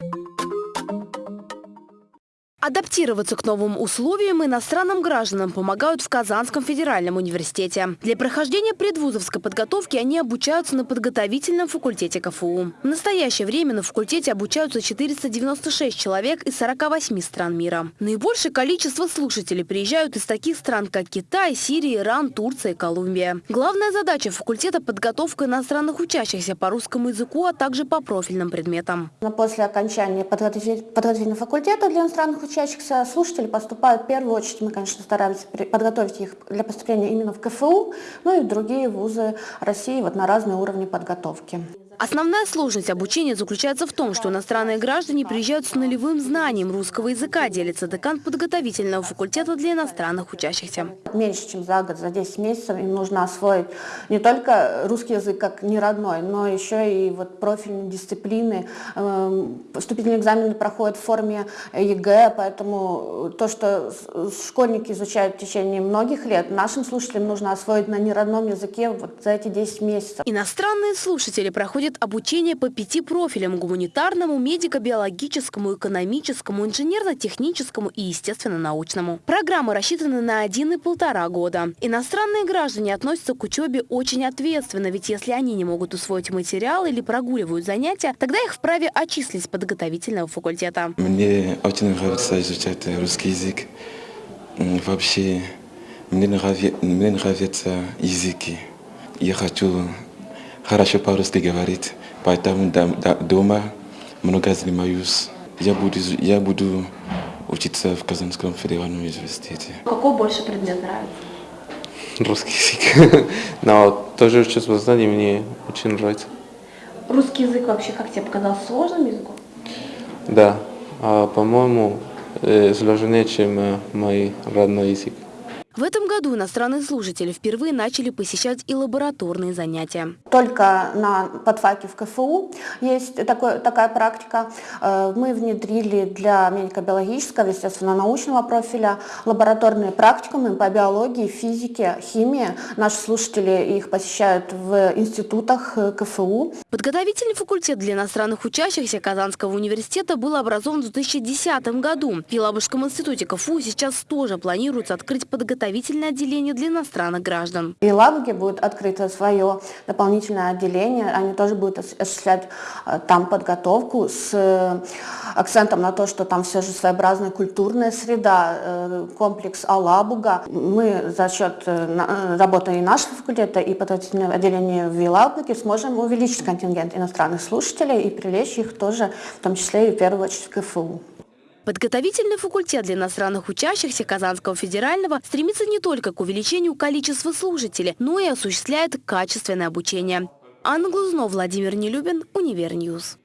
you Адаптироваться к новым условиям иностранным гражданам помогают в Казанском федеральном университете. Для прохождения предвузовской подготовки они обучаются на подготовительном факультете КФУ. В настоящее время на факультете обучаются 496 человек из 48 стран мира. Наибольшее количество слушателей приезжают из таких стран, как Китай, Сирия, Иран, Турция и Колумбия. Главная задача факультета – подготовка иностранных учащихся по русскому языку, а также по профильным предметам. После окончания подготовительного факультета для иностранных учащихся слушателей поступают в первую очередь, мы, конечно, стараемся подготовить их для поступления именно в КФУ, ну и в другие вузы России вот на разные уровни подготовки. Основная сложность обучения заключается в том, что иностранные граждане приезжают с нулевым знанием русского языка, делится декан подготовительного факультета для иностранных учащихся. Меньше, чем за год, за 10 месяцев им нужно освоить не только русский язык как не родной, но еще и вот профильные дисциплины. Эм, вступительные экзамены проходят в форме ЕГЭ, поэтому то, что школьники изучают в течение многих лет, нашим слушателям нужно освоить на неродном языке вот за эти 10 месяцев. Иностранные слушатели проходят проходит обучение по пяти профилям – гуманитарному, медико-биологическому, экономическому, инженерно-техническому и естественно-научному. Программы рассчитаны на один и полтора года. Иностранные граждане относятся к учебе очень ответственно, ведь если они не могут усвоить материал или прогуливают занятия, тогда их вправе отчислить с подготовительного факультета. Мне очень нравится изучать русский язык. Вообще, мне нравятся, языки. Я хочу хорошо по-русски говорит, поэтому дома много занимаюсь. Я буду, я буду учиться в Казанском федеральном университете. Какой больше предмет нравится? Русский язык. Но тоже чувство знаний мне очень нравится. Русский язык вообще, как тебе показался, сложным языком? Да. А, по-моему, э, сложнее, чем э, мой родной язык. В этом году иностранные служители впервые начали посещать и лабораторные занятия. Только на подфаке в КФУ есть такой, такая практика. Э, мы внедрили для медико-биологического, естественно-научного профиля лабораторные практикумы по биологии, физике, химии. Наши слушатели их посещают в институтах э, КФУ. Подготовительный факультет для иностранных учащихся Казанского университета был образован в 2010 году. В Елабужском институте КФУ сейчас тоже планируется открыть подготовительный подготовительное отделение для иностранных граждан. И Ладоге будет открыто свое дополнительное отделение. Они тоже будут осуществлять э, там подготовку с э, акцентом на то, что там все же своеобразная культурная среда, э, комплекс Алабуга. Мы за счет работы и нашего факультета, и подготовительного отделения в Елабуге сможем увеличить контингент иностранных слушателей и привлечь их тоже, в том числе и в первую очередь в КФУ. Подготовительный факультет для иностранных учащихся Казанского федерального стремится не только к увеличению количества слушателей, но и осуществляет качественное обучение. Анна Глузнов, Владимир Нелюбин, Универ Ньюз.